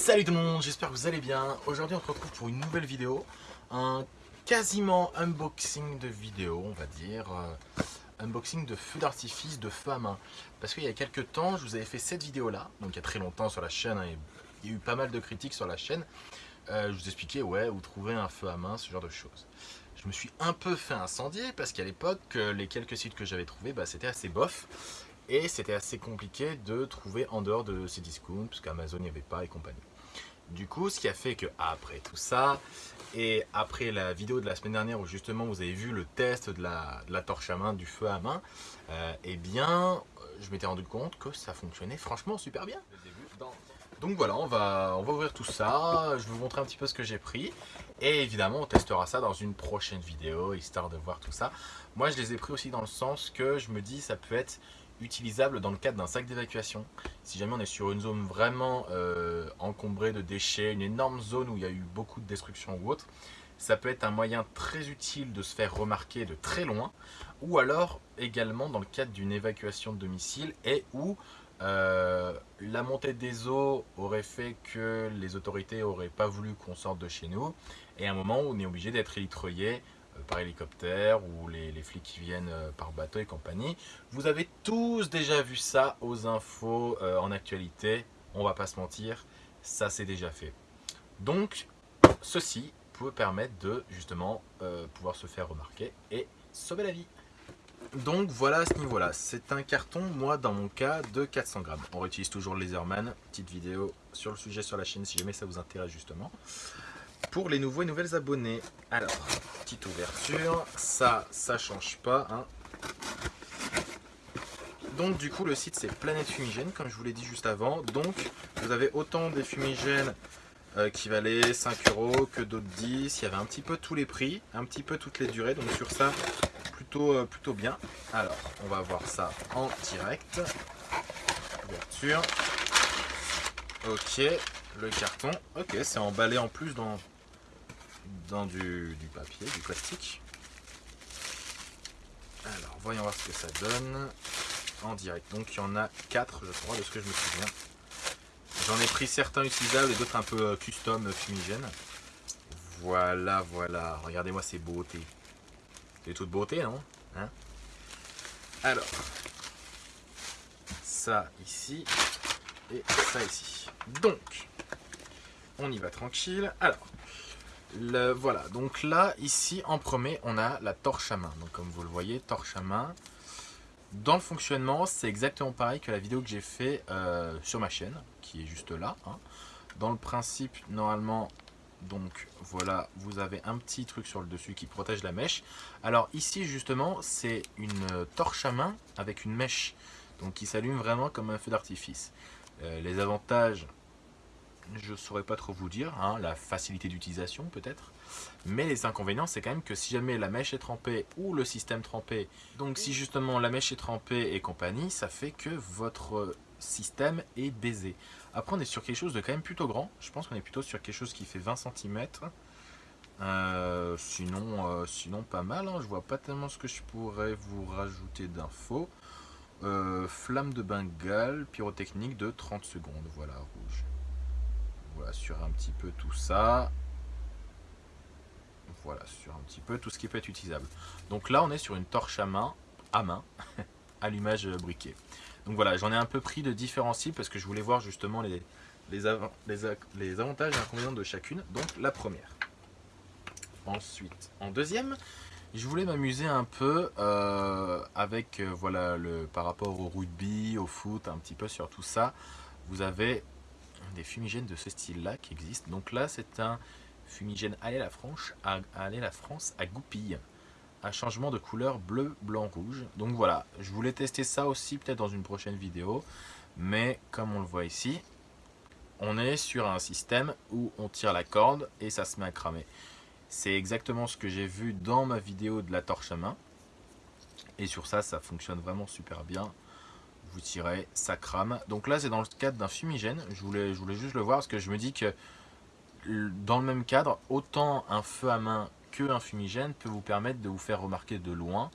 Salut tout le monde, j'espère que vous allez bien. Aujourd'hui on se retrouve pour une nouvelle vidéo, un quasiment unboxing de vidéo on va dire, euh, unboxing de feu d'artifice de feu à main. Parce qu'il y a quelques temps je vous avais fait cette vidéo là, donc il y a très longtemps sur la chaîne, hein, il y a eu pas mal de critiques sur la chaîne. Euh, je vous expliquais ouais où trouver un feu à main, ce genre de choses. Je me suis un peu fait incendier parce qu'à l'époque euh, les quelques sites que j'avais trouvés bah, c'était assez bof. Et c'était assez compliqué de trouver en dehors de ces discounts, parce qu'Amazon n'y avait pas et compagnie. Du coup, ce qui a fait que après tout ça, et après la vidéo de la semaine dernière où justement vous avez vu le test de la, torche à main, du feu à main, euh, eh bien, je m'étais rendu compte que ça fonctionnait franchement super bien. Donc voilà, on va, on va ouvrir tout ça, je vais vous montrer un petit peu ce que j'ai pris. Et évidemment, on testera ça dans une prochaine vidéo, histoire de voir tout ça. Moi, je les ai pris aussi dans le sens que je me dis ça peut être utilisable dans le cadre d'un sac d'évacuation. Si jamais on est sur une zone vraiment euh, encombrée de déchets, une énorme zone où il y a eu beaucoup de destruction ou autre, ça peut être un moyen très utile de se faire remarquer de très loin, ou alors également dans le cadre d'une évacuation de domicile et où euh, la montée des eaux aurait fait que les autorités n'auraient pas voulu qu'on sorte de chez nous, et à un moment où on est obligé d'être élitreillé euh, par hélicoptère ou les, flics qui viennent euh, par bateau et compagnie. Vous avez tous déjà vu ça aux infos euh, en actualité, on va pas se mentir, ça c'est déjà fait. Donc, ceci peut permettre de justement pouvoir se faire remarquer et sauver la vie. Donc voilà à ce niveau-là, c'est un carton, moi dans mon cas, de 400 grammes. On réutilise toujours le Laserman, petite vidéo sur le sujet sur la chaîne si jamais ça vous intéresse justement pour les nouveaux et nouvelles abonnés. Alors, petite ouverture, ça, ça change pas. Hein. Donc du coup le site c'est Planète Fumigène comme je vous l'ai dit juste avant. Donc vous avez autant des fumigènes euh, qui valaient 5 euros que d'autres 10. Il y avait un petit peu tous les prix, un petit peu toutes les durées. Donc sur ça plutôt, euh, plutôt bien. Alors on va voir ça en direct. Ouverture. Ok, le carton. Ok, c'est emballé en plus dans dans du, papier, du plastique. Alors, voyons voir ce que ça donne en direct. Donc, il y en a 4, je crois, de ce que je me souviens. J'en ai pris certains utilisables et d'autres un peu euh, custom euh, fumigènes. Voilà, voilà. Regardez-moi ces beautés. C'est toute beauté, non hein Alors, ça ici et ça ici. Donc, on y va tranquille. Alors, voilà, donc là, ici, en premier, on a la torche à main. Donc comme vous le voyez, torche à main. Dans le fonctionnement, c'est exactement pareil que la vidéo que j'ai fait euh, sur ma chaîne, qui est juste là. Hein. Dans le principe, normalement, donc voilà, vous avez un petit truc sur le dessus qui protège la mèche. Alors ici, justement, c'est une torche à main avec une mèche. Donc qui s'allume vraiment comme un feu d'artifice. Euh, les avantages, je ne saurais pas trop vous dire, hein, la facilité d'utilisation peut-être. Mais les inconvénients, c'est quand même que si jamais la mèche est trempée ou le système trempé, donc si justement la mèche est trempée et compagnie, ça fait que votre système est baisé. Après, on est sur quelque chose de quand même plutôt grand. Je pense qu'on est plutôt sur quelque chose qui fait 20 cm. Euh, sinon, euh, sinon, pas mal. Hein. Je vois pas tellement ce que je pourrais vous rajouter d'infos. Euh, flamme de Bengale, pyrotechnique de 30 secondes. Voilà, rouge. Sur un petit peu tout ça. Voilà, sur un petit peu tout ce qui peut être utilisable. Donc là, on est sur une torche à main, à main, allumage briquet. Donc voilà, j'en ai un peu pris de différents parce que je voulais voir justement les, les, les, avantages et inconvénients de chacune. Donc la première. Ensuite, en deuxième, je voulais m'amuser un peu euh, avec, euh, voilà, le, par rapport au rugby, au foot, un petit peu sur tout ça. Vous avez des fumigènes de ce style-là qui existent. Donc là, c'est un fumigène Allez la France la France à goupille. Un changement de couleur bleu, blanc, rouge. Donc voilà, je voulais tester ça aussi peut-être dans une prochaine vidéo. Mais comme on le voit ici, on est sur un système où on tire la corde et ça se met à cramer. C'est exactement ce que j'ai vu dans ma vidéo de la torche à main. Et sur ça, ça fonctionne vraiment super bien ça crame. Donc là, c'est dans le cadre d'un fumigène. Je voulais, je voulais juste le voir parce que je me dis que dans le même cadre, autant un feu à main que un fumigène peut vous permettre de vous faire remarquer de loin.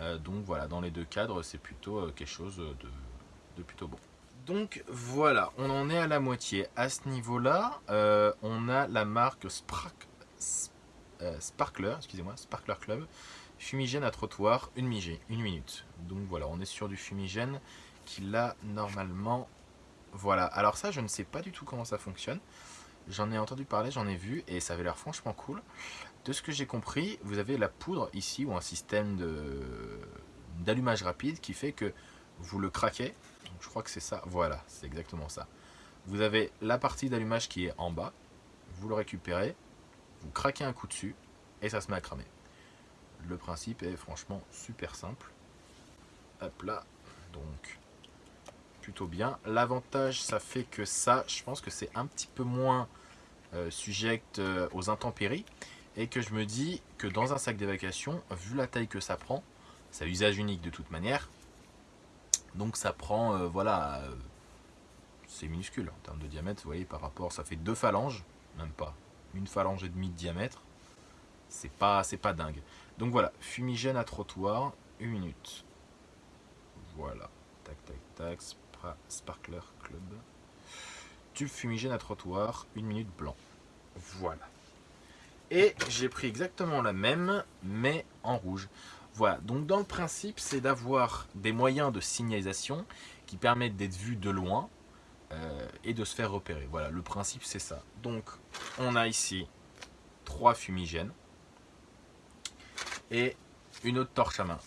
Euh, donc voilà, dans les deux cadres, c'est plutôt euh, quelque chose de, plutôt bon. Donc voilà, on en est à la moitié. À ce niveau-là, euh, on a la marque euh, Sparkler, excusez-moi, Sparkler Club, fumigène à trottoir, une, une minute. Donc voilà, on est sur du fumigène qui l'a normalement... Voilà, alors ça, je ne sais pas du tout comment ça fonctionne. J'en ai entendu parler, j'en ai vu, et ça avait l'air franchement cool. De ce que j'ai compris, vous avez la poudre ici, ou un système d'allumage rapide qui fait que vous le craquez. je crois que c'est ça, voilà, c'est exactement ça. Vous avez la partie d'allumage qui est en bas, vous le récupérez, vous craquez un coup dessus, et ça se met à cramer. Le principe est franchement super simple. Hop là, donc plutôt bien. L'avantage, ça fait que ça, je pense que c'est un petit peu moins euh, suject euh, aux intempéries. Et que je me dis que dans un sac d'évacuation, vu la taille que ça prend, c'est usage unique de toute manière. Donc ça prend, euh, voilà, c'est minuscule en termes de diamètre, vous voyez, par rapport, ça fait deux phalanges, même pas, une phalange et demie de diamètre. C'est pas, pas dingue. Donc voilà, fumigène à trottoir, une minute. Voilà, tac, tac, tac, Sparkler Club. Tube fumigène à trottoir, une minute blanc. Voilà. Et j'ai pris exactement la même, mais en rouge. Voilà, donc dans le principe, c'est d'avoir des moyens de signalisation qui permettent d'être vus de loin euh, et de se faire repérer. Voilà, le principe c'est ça. Donc, on a ici trois fumigènes et une autre torche à main.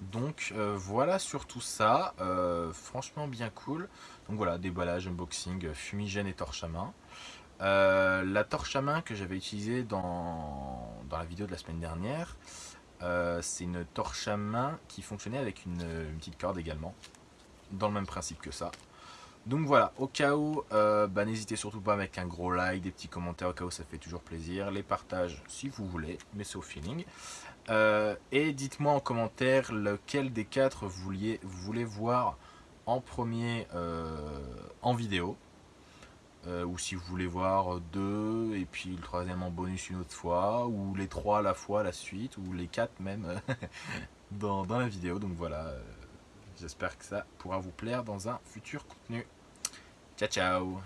Donc euh, voilà sur tout ça, euh, franchement bien cool. Donc voilà, déballage, unboxing, fumigène et torche à main. Euh, la torche à main que j'avais utilisée dans, la vidéo de la semaine dernière, c'est une torche à main qui fonctionnait avec une, petite corde également, dans le même principe que ça. Donc voilà, au cas où, bah, n'hésitez surtout pas mettre un gros like, des petits commentaires, au cas où ça fait toujours plaisir. Les partages si vous voulez, mais c'est au feeling. Euh, et dites-moi en commentaire lequel des quatre vous, vouliez, voulez voir en premier euh, en vidéo. Euh, ou si vous voulez voir deux, et puis le troisième en bonus une autre fois, ou les trois à la fois la suite, ou les quatre même dans, la vidéo. Donc voilà, j'espère que ça pourra vous plaire dans un futur contenu. Ciao ciao